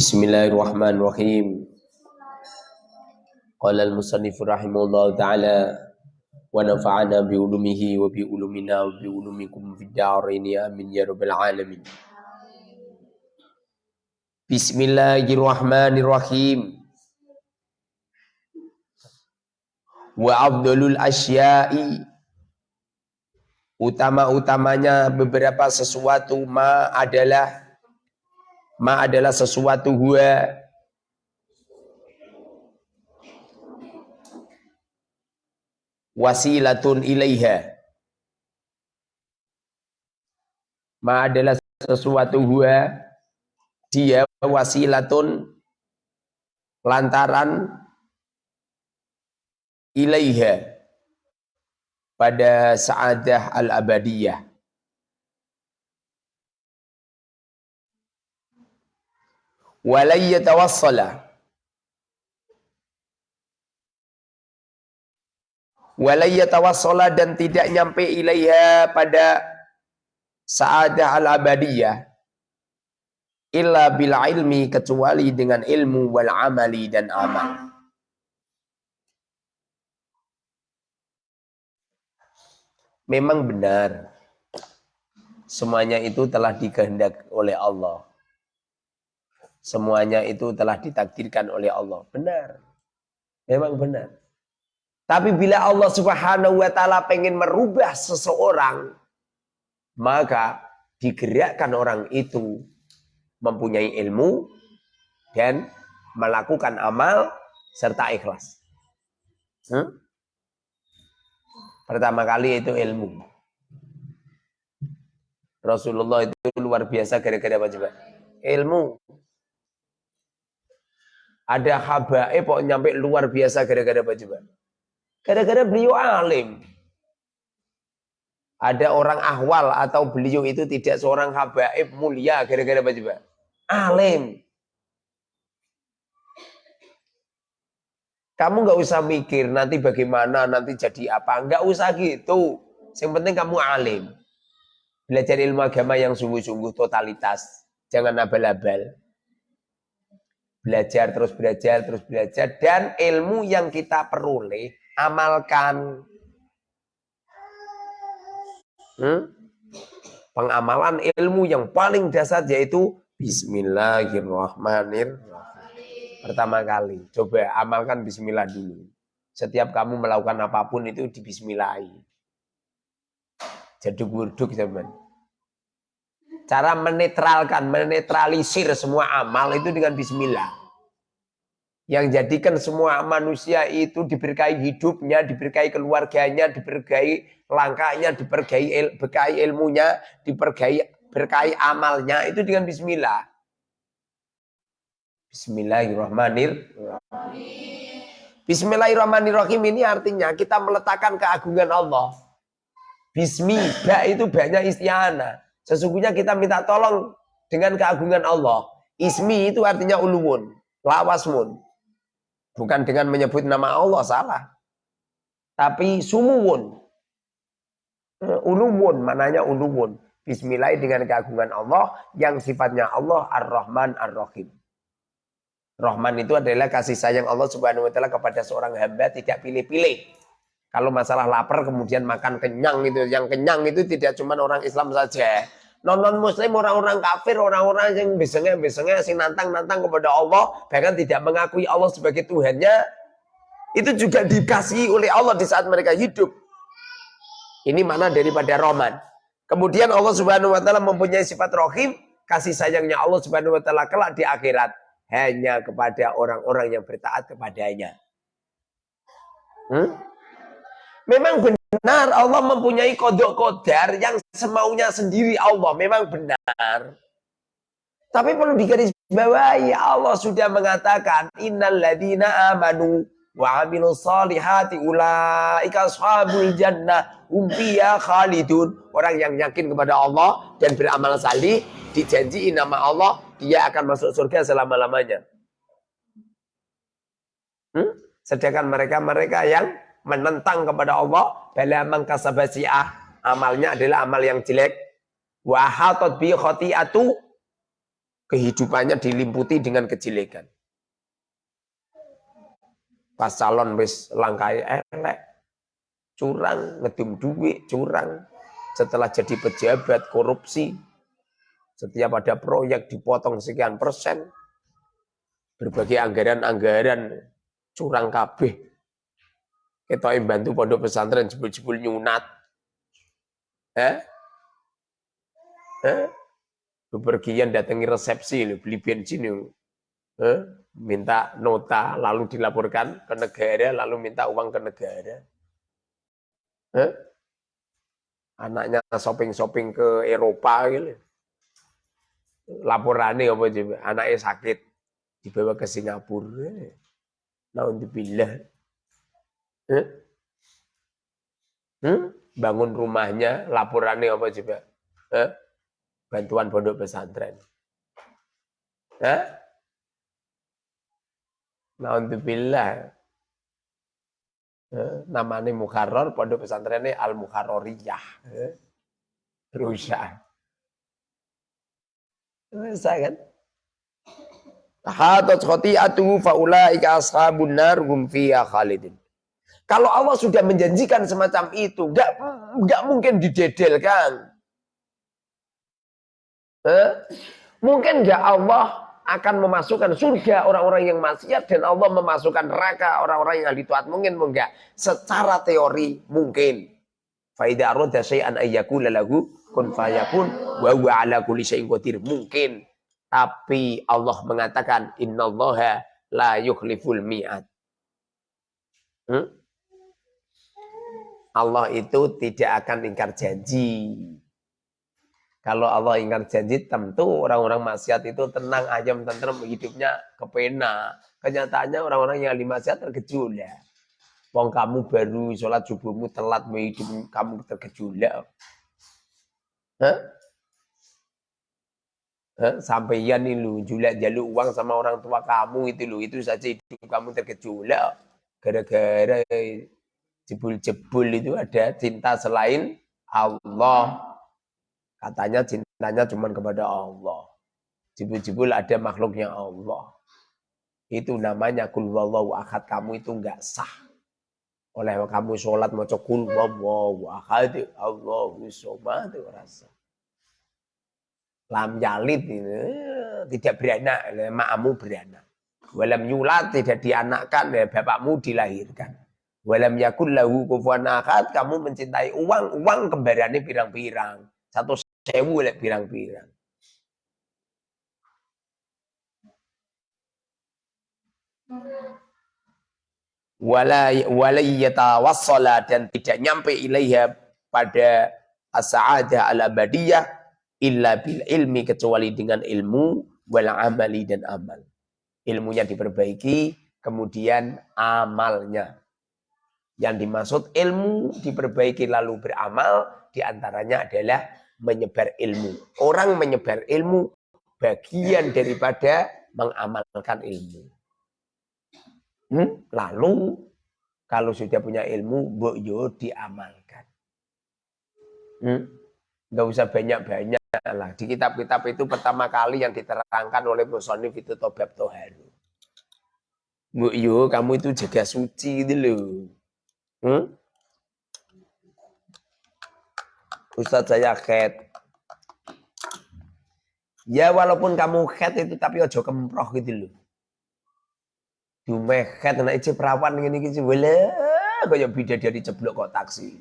Bismillahirrahmanirrahim. Qala al-musannif rahimahullah ta'ala wa nafa'ana bi ulumihi wa bi ulumina wa bi ulumikum fid dharain amin ya rabbal alamin. Bismillahirrahmanirrahim. Wa afdalul asya'i utama-utamanya beberapa sesuatu ma adalah ma adalah sesuatu huwa wasilatun ilaiha. Ma adalah sesuatu huwa dia wasilatun lantaran ilaiha. Pada saadah al-abadiyah. Walai yatawassala Walai yatawassala dan tidak nyampe ilaiha pada saadah al-abadiyah illa bil ilmi kecuali dengan ilmu wal amali dan amal. Memang benar. Semuanya itu telah dikehendak oleh Allah. Semuanya itu telah ditakdirkan oleh Allah. Benar. Memang benar. Tapi bila Allah subhanahu wa ta'ala pengen merubah seseorang, maka digerakkan orang itu mempunyai ilmu dan melakukan amal serta ikhlas. Hmm? Pertama kali itu ilmu. Rasulullah itu luar biasa gara-gara apa coba? Ilmu. Ada habaib kok nyampe luar biasa gara-gara coba? Gara-gara beliau alim. Ada orang ahwal atau beliau itu tidak seorang habaib mulia gara-gara coba? Alim. Kamu nggak usah mikir nanti bagaimana, nanti jadi apa. Nggak usah gitu. Yang penting kamu alim. Belajar ilmu agama yang sungguh-sungguh totalitas. Jangan abal-abal. Belajar, terus belajar, terus belajar. Dan ilmu yang kita peroleh, amalkan. Hmm? Pengamalan ilmu yang paling dasar yaitu Bismillahirrahmanirrahim. Pertama kali. Coba amalkan bismillah dulu. Setiap kamu melakukan apa pun itu di bismillahi. Jadi wurduk teman. Cara menetralkan, menetralisir semua amal itu dengan bismillah. Yang jadikan semua manusia itu diberkahi hidupnya, diberkahi keluarganya, diberkahi langkahnya, diberkahi il, berkahi ilmunya, diberkahi berkahi amalnya itu dengan bismillah. Bismillahirrahmanirrahim. Bismillahirrahmanirrahim ini artinya kita meletakkan keagungan Allah. Bismi, ba itu banyak istiana. Sesungguhnya kita minta tolong dengan keagungan Allah. Ismi itu artinya uluwun, lawasmun. Bukan dengan menyebut nama Allah, salah. Tapi sumuwun. Uluwun, mananya uluwun. Bismillah dengan keagungan Allah yang sifatnya Allah Ar-Rahman Ar-Rahim. Rahman itu adalah kasih sayang Allah Subhanahu wa taala kepada seorang hamba tidak pilih-pilih. Kalau masalah lapar kemudian makan kenyang itu, yang kenyang itu tidak cuma orang Islam saja. Non-non muslim, orang-orang kafir, orang-orang yang biasanya-biasanya sing nantang-nantang kepada Allah, bahkan tidak mengakui Allah sebagai Tuhannya, itu juga dikasih oleh Allah di saat mereka hidup. Ini mana daripada Rahman. Kemudian Allah Subhanahu wa taala mempunyai sifat Rahim, kasih sayangnya Allah Subhanahu wa taala kelak di akhirat hanya kepada orang-orang yang bertaat kepadanya. Hmm? Memang benar Allah mempunyai kodok kodar yang semaunya sendiri Allah. Memang benar. Tapi perlu digarisbawahi Allah sudah mengatakan innal ladina amanu wa amilu salihati ulaika ashabul jannah hum khalidun. Orang yang yakin kepada Allah dan beramal salih dijanji nama Allah dia akan masuk surga selama-lamanya. Hmm? Sedangkan mereka-mereka yang menentang kepada Allah, bala mangkasabasi'ah, amalnya adalah amal yang jelek. Wa hatat bi khati'atu kehidupannya dilimputi dengan kejelekan. Pas calon wis langkai elek, curang, ngedum duit, curang. Setelah jadi pejabat, korupsi. Setiap ada proyek dipotong sekian persen. Berbagai anggaran-anggaran curang kabeh. Kita bantu pondok pesantren jebul-jebul nyunat. Eh? Eh? Bepergian datangi resepsi, beli bensin. Eh? minta nota lalu dilaporkan ke negara lalu minta uang ke negara eh? anaknya shopping-shopping ke Eropa gitu laporannya apa coba anaknya sakit dibawa ke Singapura nah untuk bilah eh? hmm? bangun rumahnya laporannya apa coba eh? bantuan pondok pesantren eh? Naudzubillah. Eh, namanya Mukharrar, pondok pesantrennya Al Mukharroriyah. Eh, rusak. Bisa kan? Hadat khoti'atuhu faulaika ashabun nar hum khalidin. Kalau Allah sudah menjanjikan semacam itu, gak, gak mungkin didedelkan. Eh? Mungkin gak Allah akan memasukkan surga orang-orang yang maksiat dan Allah memasukkan neraka orang-orang yang ahli taat mungkin enggak secara teori mungkin faida arada syai'an ayyakula lahu kun fayakun wa huwa ala kulli syai'in mungkin tapi Allah mengatakan innallaha la yukhliful mi'ad hmm? Allah itu tidak akan ingkar janji kalau Allah ingkar janji, tentu orang-orang maksiat itu tenang, ayam, tentrem, hidupnya kepena. Kenyataannya orang-orang yang ahli maksiat tergejolak. Ya. Wong kamu baru sholat subuhmu telat, hidup kamu tergejolak. Hah? Hah? Sampaian ini lu, julak jaluk uang sama orang tua kamu itu lu, itu saja hidup kamu tergejolak. Gara-gara jebul-jebul itu ada cinta selain Allah. Katanya cintanya cuma kepada Allah. Jibul-jibul ada makhluknya Allah. Itu namanya kul wallahu ahad. Kamu itu enggak sah. Oleh kamu sholat mau kul wallahu ahad. Allahu somad. Rasa. Lam jalid ini tidak beranak. Ma'amu beranak. Walam yulat tidak dianakkan. Bapakmu dilahirkan. Walam yakul lahu kufuan ahad. Kamu mencintai uang. Uang kembarannya pirang-pirang. Satu sewu lek pirang-pirang. Wala wala yatawassala dan tidak nyampe ilaiha pada as-sa'adah al-abadiyah illa bil ilmi kecuali dengan ilmu wal amali dan amal. Ilmunya diperbaiki, kemudian amalnya. Yang dimaksud ilmu diperbaiki lalu beramal, di antaranya adalah menyebar ilmu. Orang menyebar ilmu bagian daripada mengamalkan ilmu. Hmm? Lalu kalau sudah punya ilmu, mbok yo diamalkan. Hmm? Gak usah banyak-banyak lah. Di kitab-kitab itu pertama kali yang diterangkan oleh Musonif itu Tobab Toharu. Mbok yo kamu itu jaga suci itu loh. Hmm? Ustadz saya head. Ya walaupun kamu head itu tapi ojo kemproh gitu loh. Dume head anak ije perawan ini gitu. Wala kaya dari ceblok kok taksi.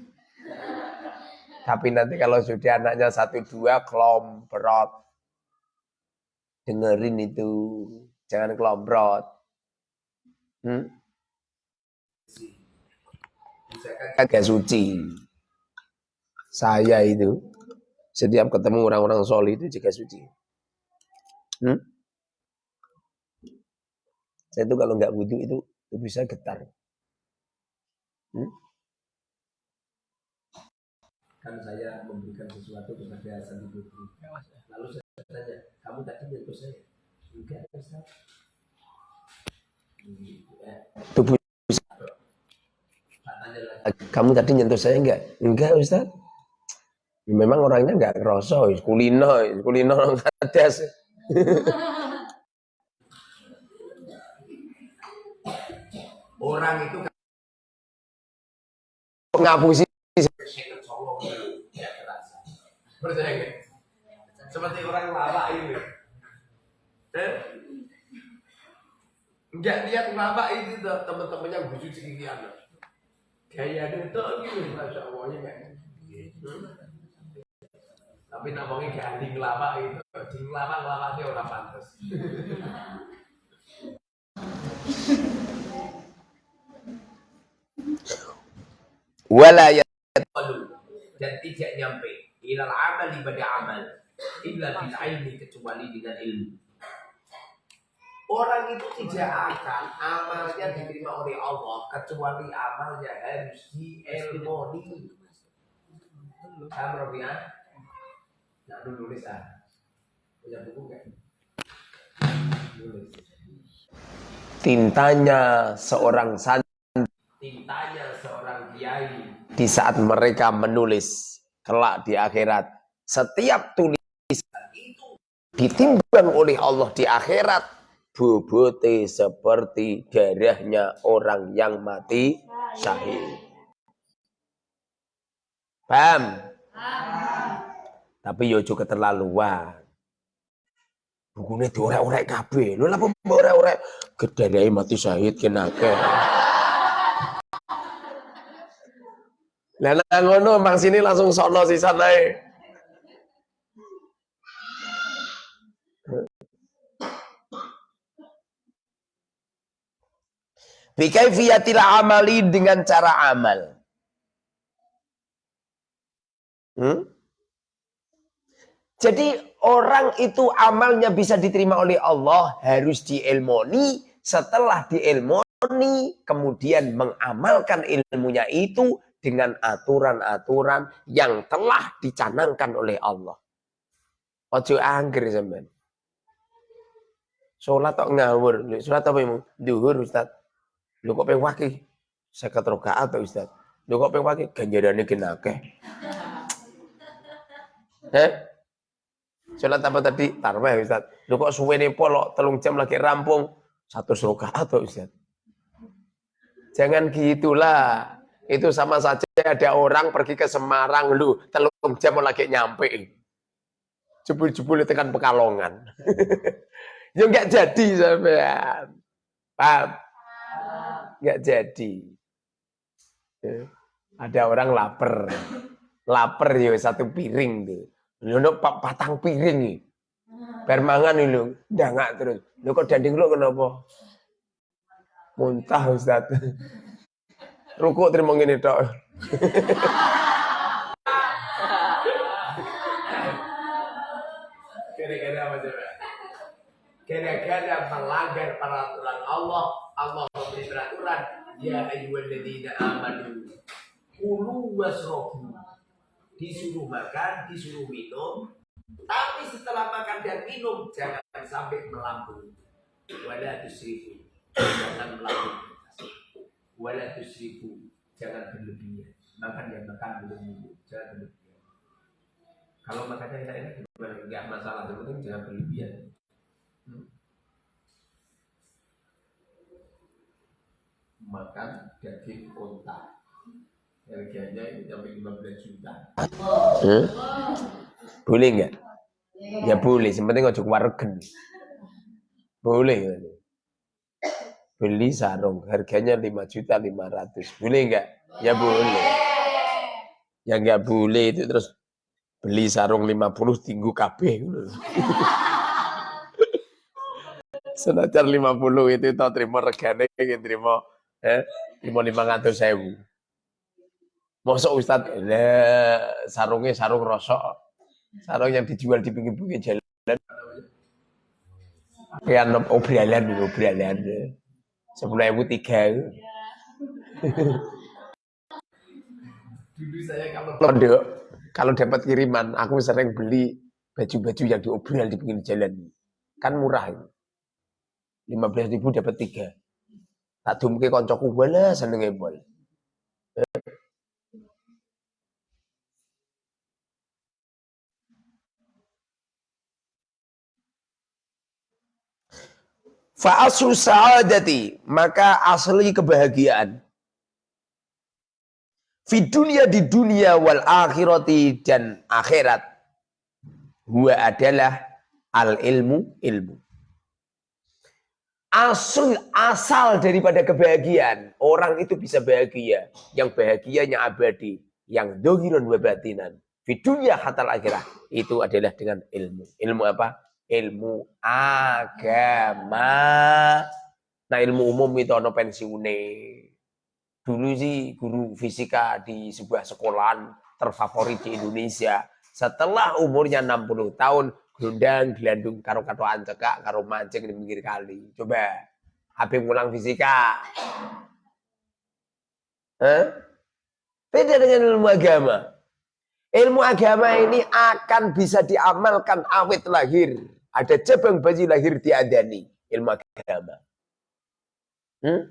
Tapi nanti kalau sudah anaknya satu dua kelomprot. Dengerin itu. Jangan kelomprot. Hmm? Agak suci saya itu setiap ketemu orang-orang solid itu juga suci. Hmm? Saya itu kalau nggak wudhu itu, itu bisa getar. Hmm? Kan saya memberikan sesuatu kepada Sandi Putri. Lalu saya tanya, kamu tadi nyentuh saya? Enggak, Ustaz. Tubuh kamu tadi nyentuh saya enggak? Enggak Ustaz. Memang orangnya nggak ngerasa, kulino, kulino kadas. Orang itu ngapusi Seperti orang lama ini. Eh? Enggak lihat lama ini teman-temannya bujuk sekian. Gaya itu gitu, masya Allah ya. Tapi namanya ganding lama itu, ding lama lama dia orang pantas. wala dan tidak nyampe ilal amal ibadah amal illa bil ilmi kecuali dengan ilmu Orang itu tidak akan amalnya diterima oleh Allah kecuali amalnya harus diilmoni. Kamu ya? Nah, dulu nulis ah. Punya buku kan? Tintanya seorang santri tintanya seorang kiai di saat mereka menulis kelak di akhirat setiap tulisan itu ditimbang oleh Allah di akhirat bobote seperti darahnya orang yang mati syahid paham? tapi yo juga keterlaluan. Bukunya diorek-orek kabeh. Lho lah orek-orek? Gedadai mati syahid kenake Lah ngono mang sini langsung sono sisan ae. Bikaifiyatil amali dengan cara amal. Hmm? Jadi orang itu amalnya bisa diterima oleh Allah harus diilmoni. Setelah diilmoni kemudian mengamalkan ilmunya itu dengan aturan-aturan yang telah dicanangkan oleh Allah. Ojo angger sampean. Salat tok ngawur, salat apa emang? Duhur Ustaz. Lho kok ping wakil? 50 rakaat to Ustaz. Lho kok ping wakil ganjarane gen akeh. Heh? Salat apa tadi? Tarwih Ustaz. Lho kok suwene polok telung jam lagi rampung. Satu rakaat to Ustaz. Jangan gitulah. Itu sama saja ada orang pergi ke Semarang lu telung jam lagi nyampe. Jebul-jebul tekan Pekalongan. ya enggak jadi sampean. Paham? Enggak jadi. Ya. Ada orang lapar. Lapar ya satu piring tuh. Lu patang piring nih. Permangan lu, nggak terus. Lu kok danding lu kenapa? Muntah Ustaz. Rukuk terima ngene tok. Kira-kira apa coba? Kira-kira melanggar peraturan Allah, Allah memberi peraturan, ya ayyuhalladzina amanu kulu wasrobu. Disuruh makan, disuruh minum, tapi setelah makan dan minum jangan sampai melampaui. Wala tusrifu. Jangan melampaui wala tusrifu jangan berlebihan makan yang makan belum minum jangan berlebihan kalau makannya enak-enak nggak masalah yang penting jangan berlebihan makan daging unta harganya itu sampai 15 juta. Hmm? boleh nggak? Ya boleh sebenarnya nggak cukup wargen boleh beli sarung harganya 5 juta 500 boleh enggak ya boleh. Ya enggak boleh itu terus beli sarung 50 tinggu kabeh. Senajan 50 itu tau terima regane yang terima eh terima 500 sewu Mosok Ustad sarungnya sarung rosok. Sarung yang dijual di pinggir-pinggir jalan. Kayak obralan, obralan sepuluh ribu tiga dulu saya kalau kalau dapat kiriman aku sering beli baju-baju yang diobral di pinggir jalan. Kan murah lima belas ribu dapat tiga tak dumke koncoku wala senenge bol Fa aslu sa'adati, maka asli kebahagiaan. Fi dunia di dunia wal akhirati dan akhirat. Huwa adalah al ilmu ilmu. Asal asal daripada kebahagiaan. Orang itu bisa bahagia. Yang bahagianya abadi. Yang dohiron wa batinan. Di dunia hatal akhirah. Itu adalah dengan ilmu. Ilmu apa? Ilmu agama. Nah ilmu umum itu ada pensiune. Dulu sih guru fisika di sebuah sekolahan terfavorit di Indonesia. Setelah umurnya 60 tahun, gelundang, gelandung, karo katoan cekak, karo mancing di pinggir kali. Coba, HP ngulang fisika. Hah? Beda dengan ilmu agama. Ilmu agama ini akan bisa diamalkan awet lahir. Ada cabang bayi lahir diadani ilmu agama. Hmm?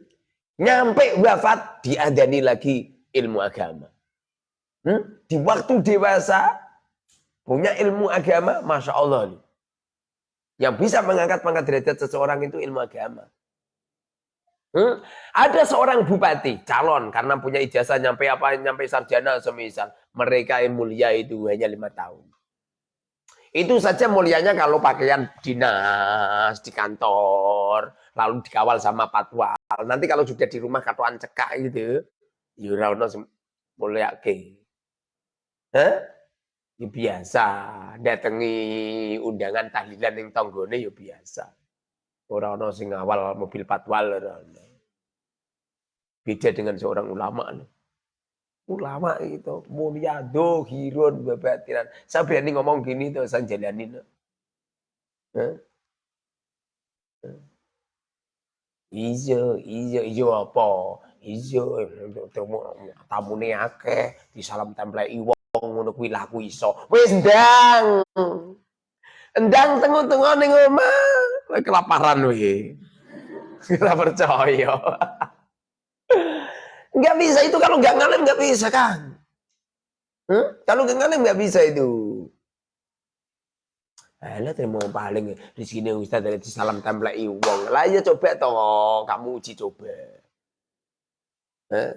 Nyampe wafat diadani lagi ilmu agama. Hmm? Di waktu dewasa punya ilmu agama, masya Allah nih. Yang bisa mengangkat pangkat derajat seseorang itu ilmu agama. Hmm? Ada seorang bupati calon karena punya ijazah nyampe apa nyampe sarjana semisal mereka yang mulia itu hanya lima tahun. Itu saja mulianya kalau pakaian dinas di kantor lalu dikawal sama patwal. Nanti kalau sudah di rumah katuan cekak gitu, yurauno ya mulia ke. Hah? Ya biasa, datangi undangan tahlilan yang tonggone ya biasa. Orang orang sing awal mobil patwal. Beda dengan seorang ulama. Ulama itu mulia dohirun babatiran. Saya berani ngomong gini tuh saya jalanin. Iya, iya, iya apa? Iya, tamune akeh, disalam template wong ngono kuwi laku iso. Wis ndang. Endang tengok-tengok ning omah. Kelaparan wih. Kita percaya. Nggak bisa itu kalau nggak ngalim nggak bisa kan. Hmm? Kalau nggak ngalim nggak bisa itu. Alah terima paling di sini Ustaz dari salam template wong. Lah ya coba toh kamu uji coba. Eh?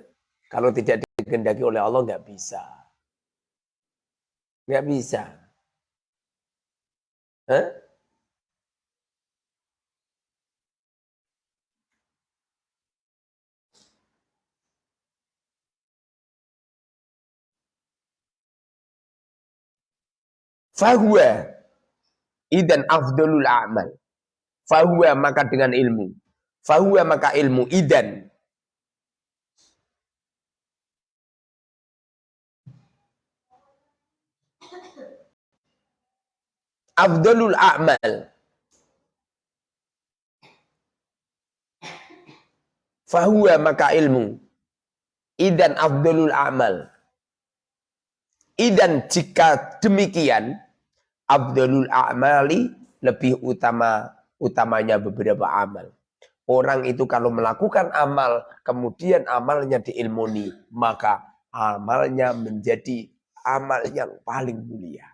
Kalau tidak dikehendaki oleh Allah nggak bisa. Nggak bisa. Eh? Fahuwa idan afdalul a'mal. Fahuwa maka dengan ilmu. Fahuwa maka ilmu idan. Afdalul a'mal. Fahuwa maka ilmu. Idan afdalul a'mal. Idan jika demikian, Abdulul a'mali lebih utama utamanya beberapa amal. Orang itu kalau melakukan amal, kemudian amalnya diilmuni, maka amalnya menjadi amal yang paling mulia.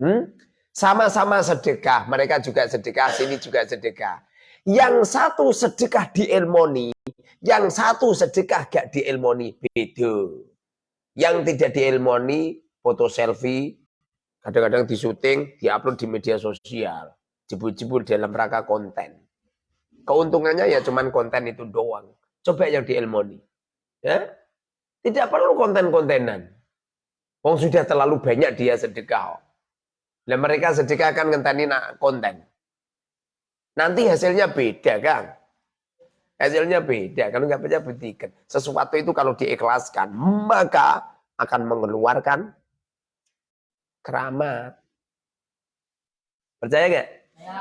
Hmm? Sama-sama sedekah, mereka juga sedekah, sini juga sedekah. Yang satu sedekah diilmoni, yang satu sedekah gak diilmoni, beda. Yang tidak diilmoni, foto selfie, Kadang-kadang di syuting, diupload di media sosial. Jebul-jebul dalam rangka konten. Keuntungannya ya cuman konten itu doang. Coba yang di Elmoni. Ya? Tidak perlu konten-kontenan. Wong sudah terlalu banyak dia sedekah. Dan mereka sedekah akan ngenteni konten. Nanti hasilnya beda kan? Hasilnya beda. Kalau nggak percaya buktikan. Sesuatu itu kalau diikhlaskan, maka akan mengeluarkan keramat. Percaya gak? Ya.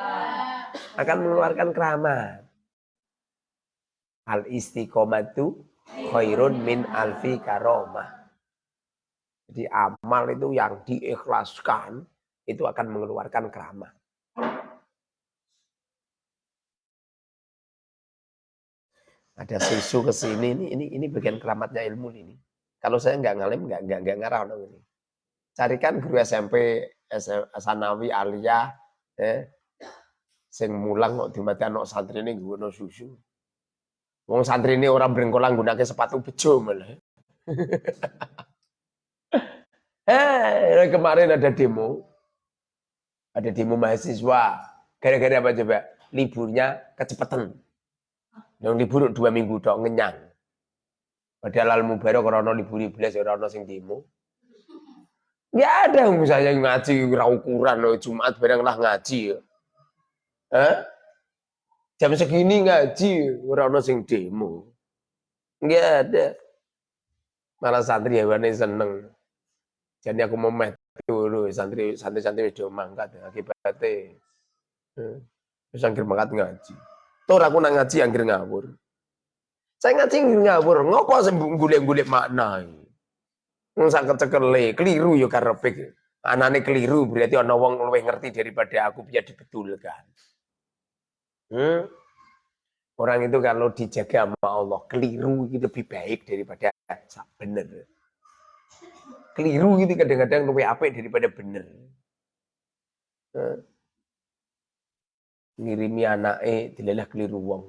Akan mengeluarkan keramat. Al istiqomatu khairun min alfi karomah. Jadi amal itu yang diikhlaskan itu akan mengeluarkan keramat. Ada susu ke sini ini ini ini bagian keramatnya ilmu ini. Kalau saya nggak ngalim nggak nggak nggak ngarah ini carikan guru SMP, Sanawi, Alia, eh, Sing mulang kok dimati anak santri ini gue susu. Wong santri ini orang berengkolang gunake sepatu bejo malah. eh, kemarin ada demo. Ada demo mahasiswa. Gara-gara apa coba? Liburnya kecepatan. Yang libur dua minggu dong ngenyang. Padahal al mubarak orang libur belas orang sing demo. Ya ada misalnya ngaji ukuran loh Jumat bareng lah ngaji. Hah? Jam segini ngaji orang sing demo. Enggak ada. Malah santri ya seneng. Jadi aku mau santri santri santri wis mangkat akibatnya. Wis angger mangkat ngaji. Tur aku nak ngaji angger ngawur. Saya ngaji ngawur, ngopo sembung golek-golek makna. Wong sak kecekele, keliru yo karepek. Anane keliru berarti ana wong luwih ngerti daripada aku biar dibetulkan. Hmm? Orang itu kalau dijaga sama Allah, keliru itu lebih baik daripada benar. Keliru itu kadang-kadang lebih apik daripada benar. Hmm? Ngirimi anaknya dilelah keliru wong.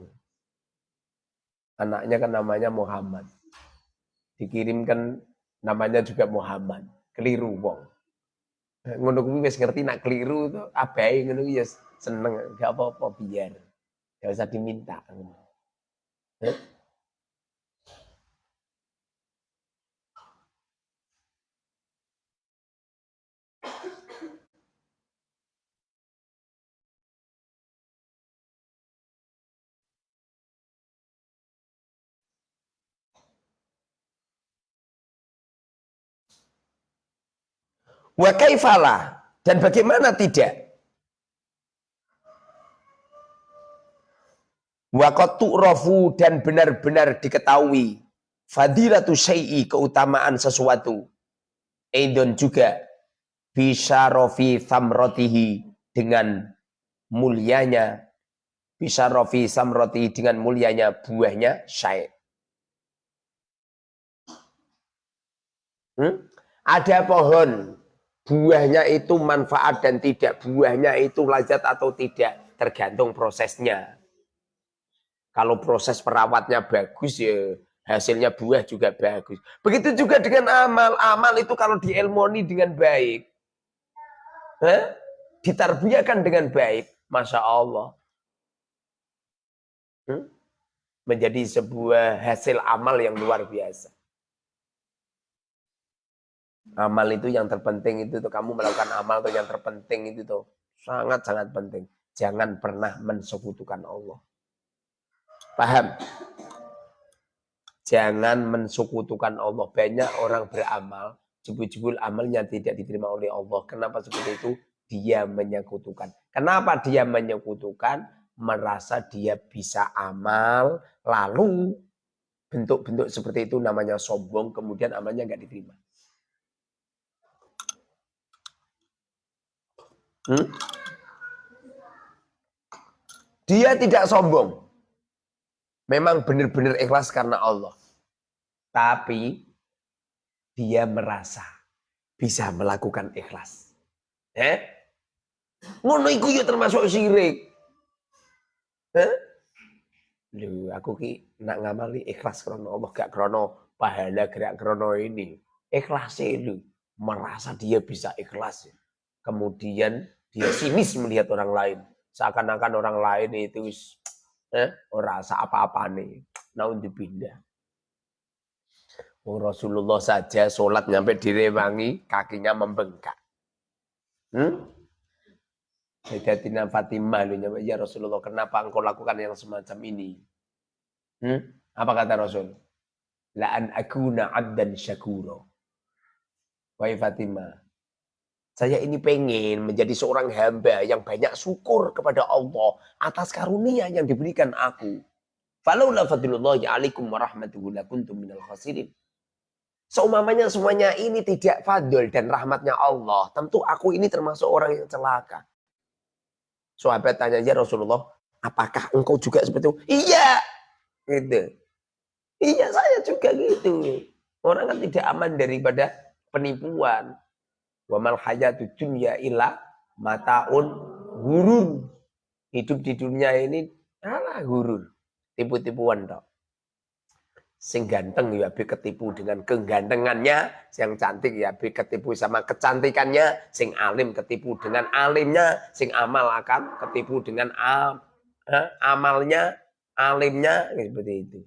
Anaknya kan namanya Muhammad. Dikirimkan namanya juga Muhammad keliru wong ngono kuwi wis ngerti nak keliru itu abai ngono ya seneng gak apa-apa biar gak usah diminta? Wa kaifala dan bagaimana tidak? Wa tu'rafu dan benar-benar diketahui fadilatu syai'i keutamaan sesuatu. Aidon juga bisyarafi thamrotihi dengan mulianya bisyarafi samroti dengan mulianya buahnya syai'. Hmm? Ada pohon buahnya itu manfaat dan tidak, buahnya itu lazat atau tidak, tergantung prosesnya. Kalau proses perawatnya bagus ya hasilnya buah juga bagus. Begitu juga dengan amal. Amal itu kalau dielmoni dengan baik. Hah? Ditarbiyakan dengan baik. Masya Allah. Hmm? Menjadi sebuah hasil amal yang luar biasa. Amal itu yang terpenting itu tuh kamu melakukan amal tuh yang terpenting itu tuh sangat sangat penting. Jangan pernah mensekutukan Allah. Paham? Jangan mensekutukan Allah. Banyak orang beramal, jebul-jebul amalnya tidak diterima oleh Allah. Kenapa seperti itu? Dia menyekutukan. Kenapa dia menyekutukan? Merasa dia bisa amal, lalu bentuk-bentuk seperti itu namanya sombong, kemudian amalnya nggak diterima. Hmm? Dia tidak sombong. Memang benar-benar ikhlas karena Allah. Tapi dia merasa bisa melakukan ikhlas. Eh? Ngono iku ya termasuk syirik. Eh? Lu aku ki nak ngamali ikhlas karena Allah gak krono pahala gerak krono ini. Ikhlas lu merasa dia bisa ikhlas. Kemudian dia sinis melihat orang lain. Seakan-akan orang lain itu eh, rasa apa-apa nih. Naun dipindah. Oh, Rasulullah saja sholat nyampe direwangi, kakinya membengkak. Hmm? Sayyidatina Fatimah lu nyampe, ya Rasulullah kenapa engkau lakukan yang semacam ini? Hmm? Apa kata Rasul? La'an akuna abdan syakuro. Wahai Fatimah, saya ini pengen menjadi seorang hamba yang banyak syukur kepada Allah atas karunia yang diberikan aku. Falaula fadlullahi alaikum warahmatuhu lakuntum minal khasirin. Seumamanya semuanya ini tidak fadl dan rahmatnya Allah. Tentu aku ini termasuk orang yang celaka. Sahabat tanya, ya Rasulullah, apakah engkau juga seperti itu? Iya. Gitu. Iya saya juga gitu. Orang kan tidak aman daripada penipuan. Wa mal hayatu dunya illa mataun gurur. Hidup di dunia ini alah gurur, tipu-tipuan dok. Sing ganteng ya be ketipu dengan kegantengannya, yang cantik ya be ketipu sama kecantikannya, sing alim ketipu dengan alimnya, sing amal akan ketipu dengan am, amalnya, alimnya seperti itu.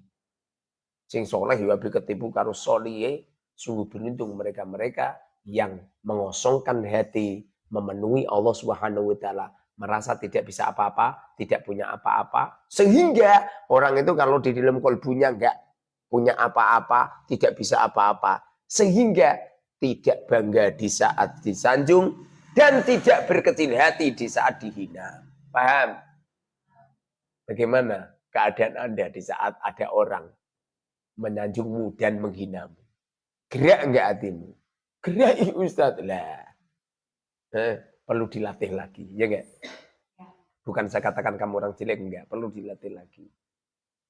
Sing soleh ya be ketipu karo soliye, sungguh beruntung mereka-mereka yang mengosongkan hati, memenuhi Allah Subhanahu wa taala merasa tidak bisa apa-apa, tidak punya apa-apa, sehingga orang itu kalau di dalam kolbunya enggak punya apa-apa, tidak bisa apa-apa, sehingga tidak bangga di saat disanjung dan tidak berkecil hati di saat dihina. Paham? Bagaimana keadaan Anda di saat ada orang menyanjungmu dan menghinamu? Gerak enggak hatimu? Gerak Ustaz lah. Eh, perlu dilatih lagi, ya enggak? Ya. Bukan saya katakan kamu orang jelek, enggak, perlu dilatih lagi.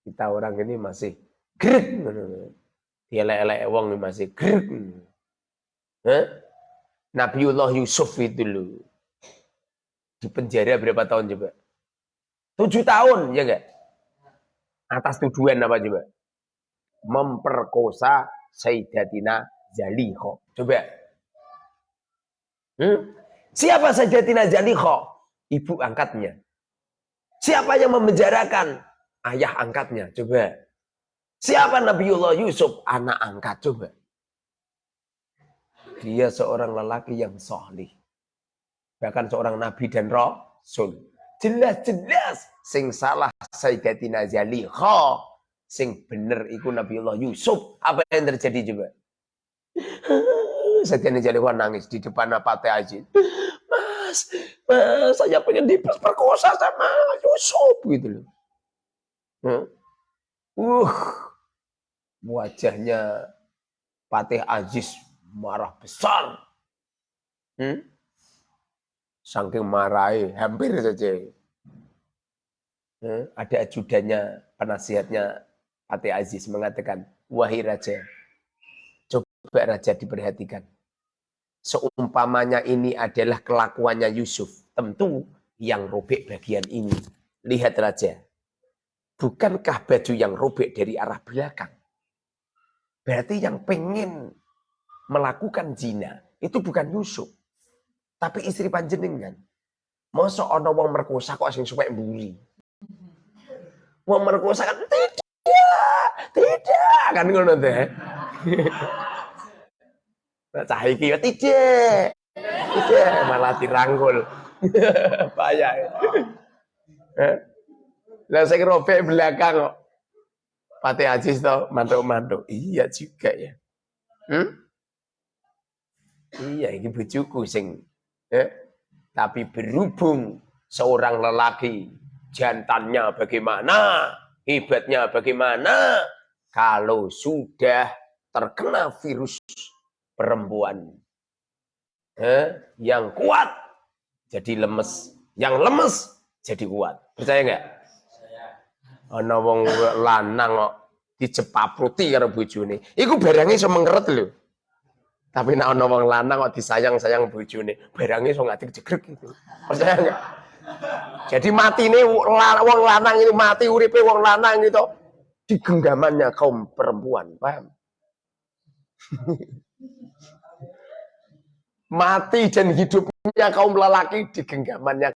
Kita orang ini masih grek, dia elek wong masih grek. Eh? Nabiullah Yusuf itu dulu di penjara berapa tahun coba? Tujuh tahun, ya enggak? Atas tuduhan apa coba? Memperkosa Sayyidatina Zalikho. Coba. Hmm? Siapa saja Tina Zalikho? Ibu angkatnya. Siapa yang memenjarakan? Ayah angkatnya. Coba. Siapa Nabiullah Yusuf? Anak angkat. Coba. Dia seorang lelaki yang solih. Bahkan seorang nabi dan rasul. Jelas-jelas. Sing salah Sayyidatina Zalikho. Sing bener iku Nabiullah Yusuf. Apa yang terjadi coba? Sayyidatina Zalikho nangis di depan Pate Aziz mas, mas saya pengen diperkosa sama Yusuf gitu loh. Hmm? Uh, wajahnya Patih Aziz marah besar. Hmm? Saking marahi, hampir saja. Hmm? Ada ajudannya, penasihatnya Patih Aziz mengatakan, wahai raja, coba raja diperhatikan seumpamanya ini adalah kelakuannya Yusuf, tentu yang robek bagian ini. Lihat raja, bukankah baju yang robek dari arah belakang? Berarti yang pengen melakukan zina itu bukan Yusuf, tapi istri panjenengan. Masa ana wong merkosa kok sing suwek mburi. Wong merkosa kan tidak, tidak kan ngono teh. Cah iki ya tidak. Tidak malah dirangkul. Bahaya. Eh? Lah saya robek belakang kok. Pati Aziz tau mantuk-mantuk. Iya juga ya. Hmm? Iya ini bujuku sing. Eh? Tapi berhubung seorang lelaki jantannya bagaimana, hebatnya bagaimana, kalau sudah terkena virus perempuan eh, yang kuat jadi lemes, yang lemes jadi kuat. Percaya nggak? Ana wong lanang kok dicepapruti karo bojone. Iku barangnya iso mengeret lho. Tapi nek ana wong lanang kok disayang-sayang bojone, barangnya iso ngatik jegrek gitu. Percaya nggak? Jadi mati ini wong lanang itu mati uripe wong lanang itu di genggamannya kaum perempuan, paham? Mati dan hidupnya kaum lelaki di genggamannya